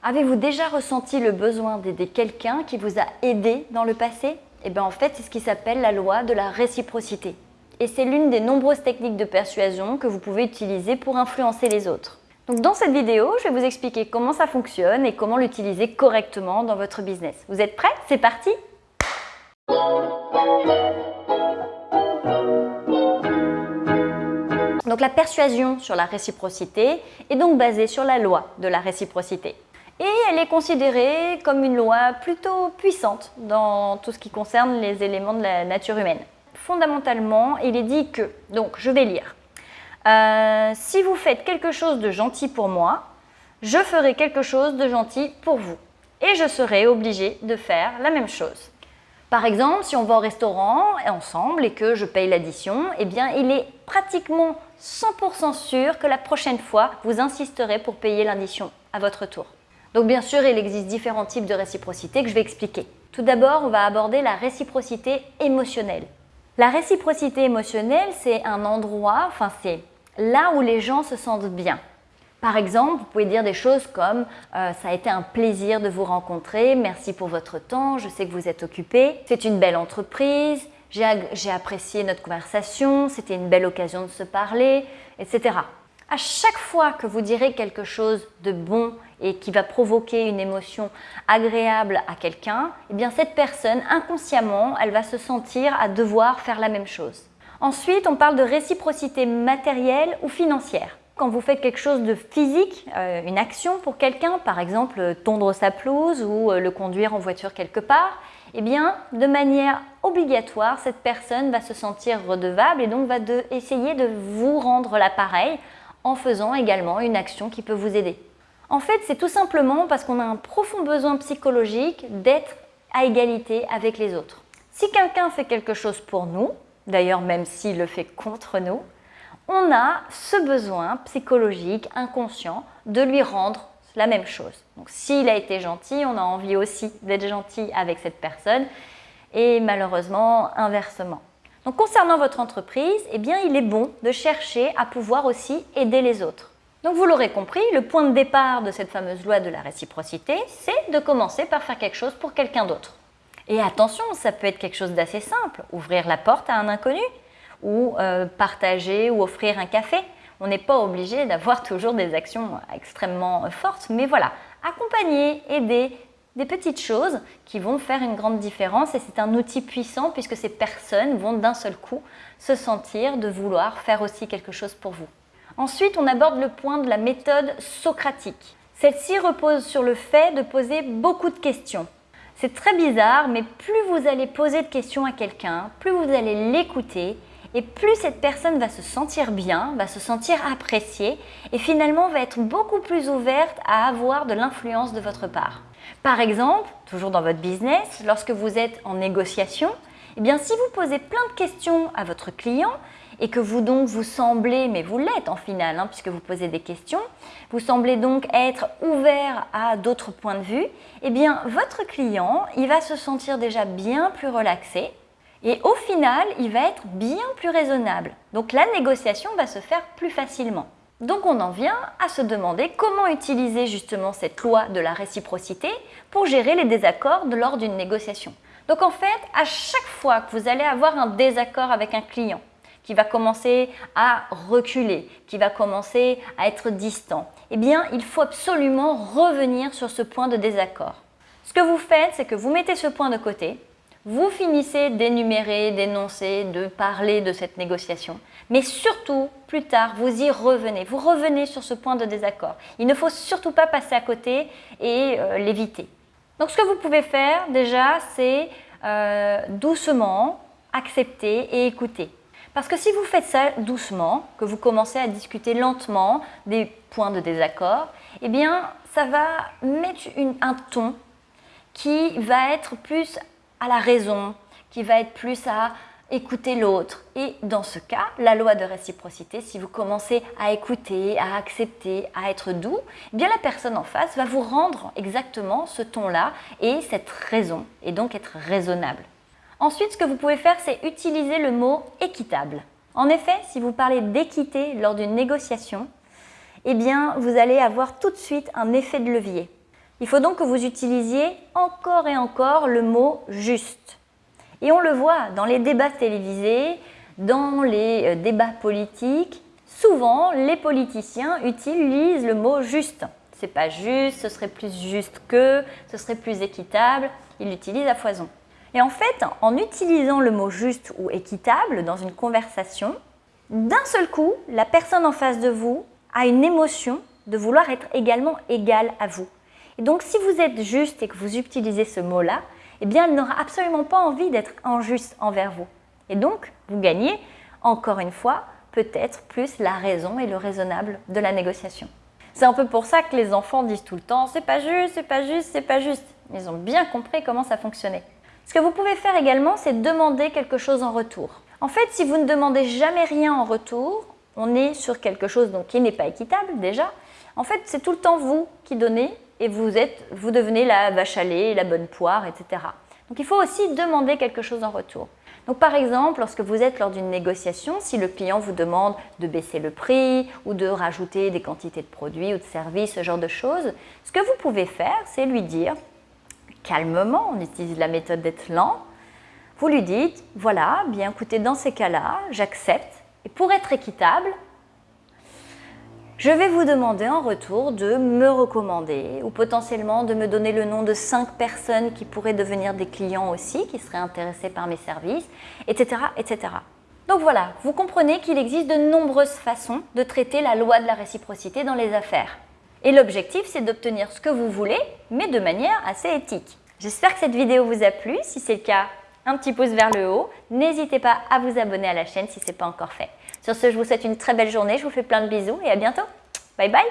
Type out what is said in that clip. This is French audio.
Avez-vous déjà ressenti le besoin d'aider quelqu'un qui vous a aidé dans le passé? Eh bien en fait, c'est ce qui s'appelle la loi de la réciprocité. Et c'est l'une des nombreuses techniques de persuasion que vous pouvez utiliser pour influencer les autres. Donc dans cette vidéo, je vais vous expliquer comment ça fonctionne et comment l'utiliser correctement dans votre business. Vous êtes prêts? C'est parti Donc la persuasion sur la réciprocité est donc basée sur la loi de la réciprocité. Et elle est considérée comme une loi plutôt puissante dans tout ce qui concerne les éléments de la nature humaine. Fondamentalement, il est dit que, donc je vais lire, euh, si vous faites quelque chose de gentil pour moi, je ferai quelque chose de gentil pour vous. Et je serai obligé de faire la même chose. Par exemple, si on va au restaurant ensemble et que je paye l'addition, eh bien il est pratiquement 100% sûr que la prochaine fois, vous insisterez pour payer l'addition à votre tour. Donc bien sûr, il existe différents types de réciprocité que je vais expliquer. Tout d'abord, on va aborder la réciprocité émotionnelle. La réciprocité émotionnelle, c'est un endroit, enfin c'est là où les gens se sentent bien. Par exemple, vous pouvez dire des choses comme euh, ça a été un plaisir de vous rencontrer, merci pour votre temps, je sais que vous êtes occupé, c'est une belle entreprise, j'ai apprécié notre conversation, c'était une belle occasion de se parler, etc. À chaque fois que vous direz quelque chose de bon et qui va provoquer une émotion agréable à quelqu'un, eh bien cette personne, inconsciemment, elle va se sentir à devoir faire la même chose. Ensuite, on parle de réciprocité matérielle ou financière. Quand vous faites quelque chose de physique, euh, une action pour quelqu'un, par exemple tondre sa pelouse ou euh, le conduire en voiture quelque part, eh bien, de manière obligatoire, cette personne va se sentir redevable et donc va essayer de vous rendre l'appareil en faisant également une action qui peut vous aider. En fait, c'est tout simplement parce qu'on a un profond besoin psychologique d'être à égalité avec les autres. Si quelqu'un fait quelque chose pour nous, d'ailleurs même s'il le fait contre nous, on a ce besoin psychologique, inconscient, de lui rendre la même chose. Donc s'il a été gentil, on a envie aussi d'être gentil avec cette personne et malheureusement inversement. Concernant votre entreprise, eh bien, il est bon de chercher à pouvoir aussi aider les autres. Vous l'aurez compris, le point de départ de cette fameuse loi de la réciprocité, c'est de commencer par faire quelque chose pour quelqu'un d'autre. Et attention, ça peut être quelque chose d'assez simple, ouvrir la porte à un inconnu, ou euh, partager ou offrir un café. On n'est pas obligé d'avoir toujours des actions extrêmement fortes, mais voilà, accompagner, aider, des petites choses qui vont faire une grande différence et c'est un outil puissant puisque ces personnes vont d'un seul coup se sentir de vouloir faire aussi quelque chose pour vous. Ensuite, on aborde le point de la méthode socratique. Celle-ci repose sur le fait de poser beaucoup de questions. C'est très bizarre, mais plus vous allez poser de questions à quelqu'un, plus vous allez l'écouter et plus cette personne va se sentir bien, va se sentir appréciée et finalement va être beaucoup plus ouverte à avoir de l'influence de votre part. Par exemple, toujours dans votre business, lorsque vous êtes en négociation, eh bien si vous posez plein de questions à votre client et que vous donc vous semblez, mais vous l'êtes en final, hein, puisque vous posez des questions, vous semblez donc être ouvert à d'autres points de vue, eh bien votre client, il va se sentir déjà bien plus relaxé et au final, il va être bien plus raisonnable. Donc la négociation va se faire plus facilement. Donc on en vient à se demander comment utiliser justement cette loi de la réciprocité pour gérer les désaccords lors d'une négociation. Donc en fait, à chaque fois que vous allez avoir un désaccord avec un client qui va commencer à reculer, qui va commencer à être distant, eh bien il faut absolument revenir sur ce point de désaccord. Ce que vous faites, c'est que vous mettez ce point de côté, vous finissez d'énumérer, d'énoncer, de parler de cette négociation. Mais surtout, plus tard, vous y revenez. Vous revenez sur ce point de désaccord. Il ne faut surtout pas passer à côté et euh, l'éviter. Donc ce que vous pouvez faire déjà, c'est euh, doucement accepter et écouter. Parce que si vous faites ça doucement, que vous commencez à discuter lentement des points de désaccord, eh bien ça va mettre un ton qui va être plus à la raison, qui va être plus à écouter l'autre. Et dans ce cas, la loi de réciprocité, si vous commencez à écouter, à accepter, à être doux, eh bien la personne en face va vous rendre exactement ce ton-là et cette raison, et donc être raisonnable. Ensuite, ce que vous pouvez faire, c'est utiliser le mot équitable. En effet, si vous parlez d'équité lors d'une négociation, eh bien, vous allez avoir tout de suite un effet de levier. Il faut donc que vous utilisiez encore et encore le mot juste. Et on le voit dans les débats télévisés, dans les euh, débats politiques, souvent les politiciens utilisent le mot juste. C'est pas juste, ce serait plus juste que, ce serait plus équitable, ils l'utilisent à foison. Et en fait, en utilisant le mot juste ou équitable dans une conversation, d'un seul coup, la personne en face de vous a une émotion de vouloir être également égale à vous. Et donc, si vous êtes juste et que vous utilisez ce mot-là, eh bien, elle n'aura absolument pas envie d'être injuste envers vous. Et donc, vous gagnez, encore une fois, peut-être plus la raison et le raisonnable de la négociation. C'est un peu pour ça que les enfants disent tout le temps « c'est pas juste, c'est pas juste, c'est pas juste ». Ils ont bien compris comment ça fonctionnait. Ce que vous pouvez faire également, c'est demander quelque chose en retour. En fait, si vous ne demandez jamais rien en retour, on est sur quelque chose donc, qui n'est pas équitable déjà. En fait, c'est tout le temps vous qui donnez et vous, êtes, vous devenez la vache à lait, la bonne poire, etc. Donc il faut aussi demander quelque chose en retour. Donc par exemple, lorsque vous êtes lors d'une négociation, si le client vous demande de baisser le prix ou de rajouter des quantités de produits ou de services, ce genre de choses, ce que vous pouvez faire, c'est lui dire calmement, on utilise la méthode d'être lent, vous lui dites, voilà, bien écoutez, dans ces cas-là, j'accepte, et pour être équitable, je vais vous demander en retour de me recommander ou potentiellement de me donner le nom de 5 personnes qui pourraient devenir des clients aussi, qui seraient intéressés par mes services, etc. etc. Donc voilà, vous comprenez qu'il existe de nombreuses façons de traiter la loi de la réciprocité dans les affaires. Et l'objectif, c'est d'obtenir ce que vous voulez, mais de manière assez éthique. J'espère que cette vidéo vous a plu. Si c'est le cas, un petit pouce vers le haut. N'hésitez pas à vous abonner à la chaîne si ce n'est pas encore fait. Sur ce, je vous souhaite une très belle journée, je vous fais plein de bisous et à bientôt. Bye bye